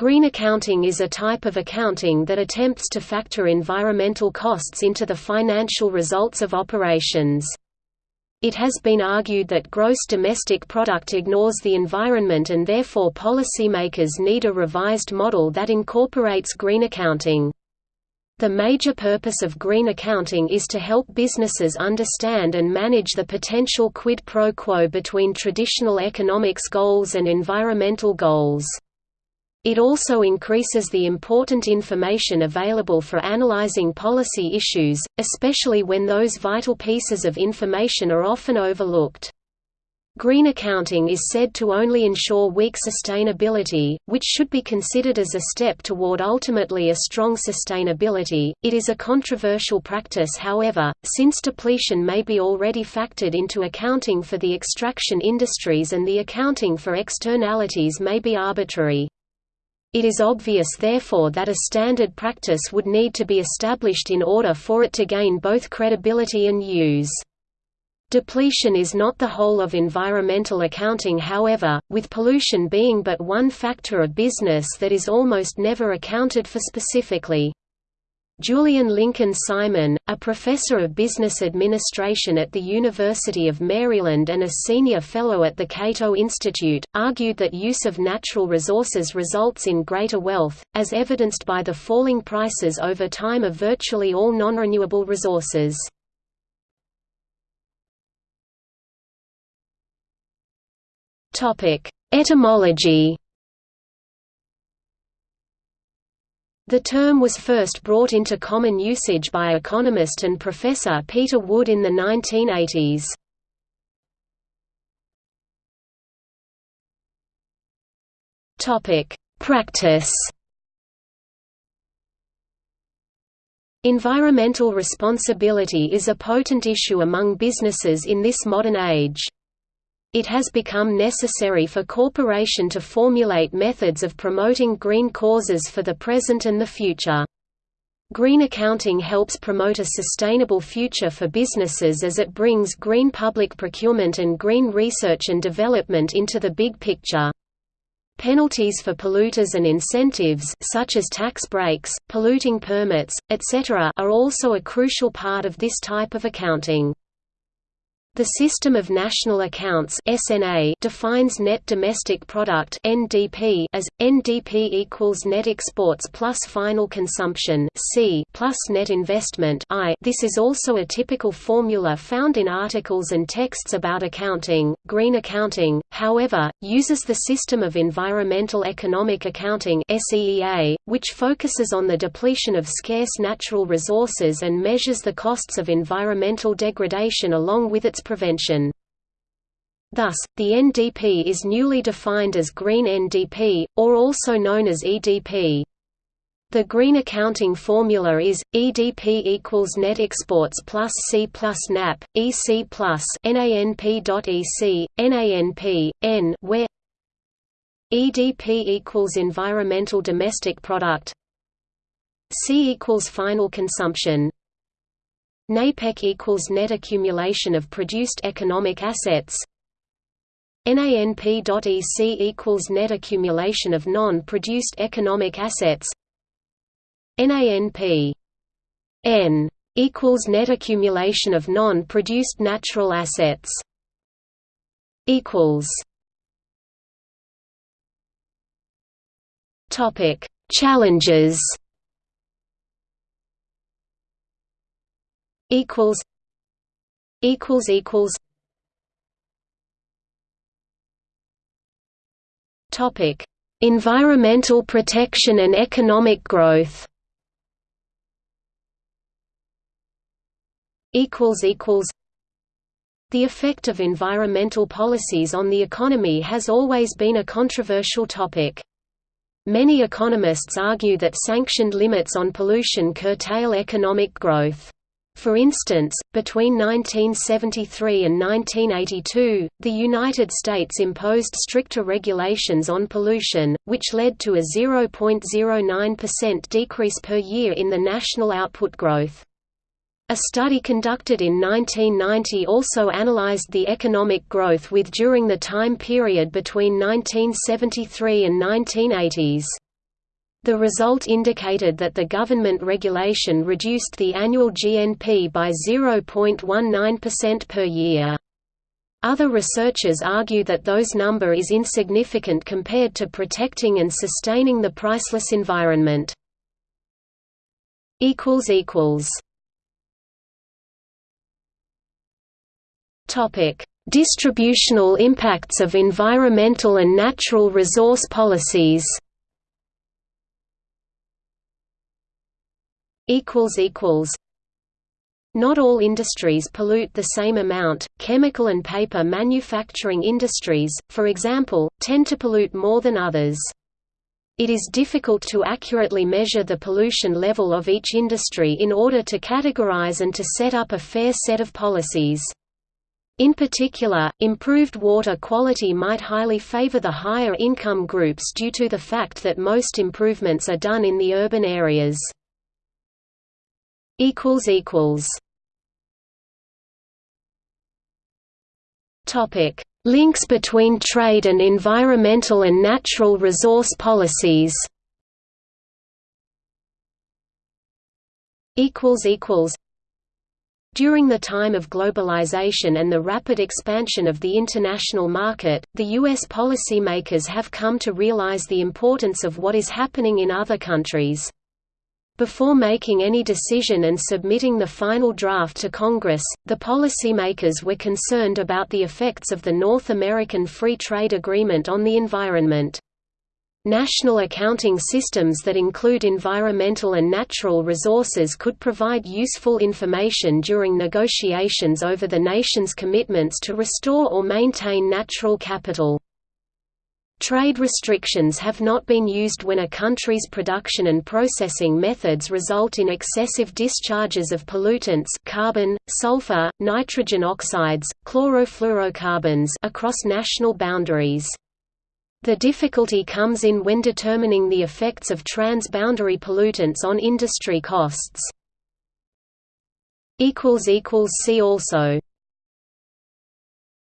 Green accounting is a type of accounting that attempts to factor environmental costs into the financial results of operations. It has been argued that gross domestic product ignores the environment and therefore policymakers need a revised model that incorporates green accounting. The major purpose of green accounting is to help businesses understand and manage the potential quid pro quo between traditional economics goals and environmental goals. It also increases the important information available for analyzing policy issues, especially when those vital pieces of information are often overlooked. Green accounting is said to only ensure weak sustainability, which should be considered as a step toward ultimately a strong sustainability. It is a controversial practice, however, since depletion may be already factored into accounting for the extraction industries and the accounting for externalities may be arbitrary. It is obvious therefore that a standard practice would need to be established in order for it to gain both credibility and use. Depletion is not the whole of environmental accounting however, with pollution being but one factor of business that is almost never accounted for specifically. Julian Lincoln Simon, a professor of business administration at the University of Maryland and a senior fellow at the Cato Institute, argued that use of natural resources results in greater wealth, as evidenced by the falling prices over time of virtually all non-renewable resources. Etymology The term was first brought into common usage by economist and professor Peter Wood in the 1980s. Topic: Practice. Environmental responsibility is a potent issue among businesses in this modern age. It has become necessary for corporation to formulate methods of promoting green causes for the present and the future. Green accounting helps promote a sustainable future for businesses as it brings green public procurement and green research and development into the big picture. Penalties for polluters and incentives such as tax breaks, polluting permits, etc. are also a crucial part of this type of accounting. The System of National Accounts (SNA) defines net domestic product (NDP) as NDP equals net exports plus final consumption (C) plus net investment (I). This is also a typical formula found in articles and texts about accounting. Green accounting, however, uses the System of Environmental Economic Accounting (SEEA), which focuses on the depletion of scarce natural resources and measures the costs of environmental degradation along with its prevention. Thus, the NDP is newly defined as Green NDP, or also known as EDP. The green accounting formula is EDP equals net exports plus C plus NAP, EC plus NANP.EC, NANP, N where EDP equals environmental domestic product C equals final consumption NAPEC equals net accumulation of produced economic assets. NANP.EC equals net accumulation of non-produced economic assets. NANP N equals net accumulation of non-produced natural assets. Equals. Topic. Challenges equals equals equals topic environmental protection and economic growth equals equals the effect of environmental policies on the economy has always been a controversial topic. Many economists argue that sanctioned limits on pollution curtail economic growth. For instance, between 1973 and 1982, the United States imposed stricter regulations on pollution, which led to a 0.09% decrease per year in the national output growth. A study conducted in 1990 also analyzed the economic growth with during the time period between 1973 and 1980s. The result indicated that the government regulation reduced the annual GNP by 0.19% per year. Other researchers argue that those number is insignificant compared to protecting and sustaining the priceless environment. Distributional impacts of environmental and natural resource policies. Not all industries pollute the same amount. Chemical and paper manufacturing industries, for example, tend to pollute more than others. It is difficult to accurately measure the pollution level of each industry in order to categorize and to set up a fair set of policies. In particular, improved water quality might highly favor the higher income groups due to the fact that most improvements are done in the urban areas equals equals Topic Links between trade and environmental and natural resource policies equals equals during the time of globalization and the rapid expansion of the international market, the U.S. policymakers have come to realize the importance of what is happening in other countries. Before making any decision and submitting the final draft to Congress, the policymakers were concerned about the effects of the North American Free Trade Agreement on the environment. National accounting systems that include environmental and natural resources could provide useful information during negotiations over the nation's commitments to restore or maintain natural capital. Trade restrictions have not been used when a country's production and processing methods result in excessive discharges of pollutants carbon, sulfur, nitrogen oxides, chlorofluorocarbons across national boundaries. The difficulty comes in when determining the effects of trans-boundary pollutants on industry costs. See also